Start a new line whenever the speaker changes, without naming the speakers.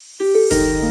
Música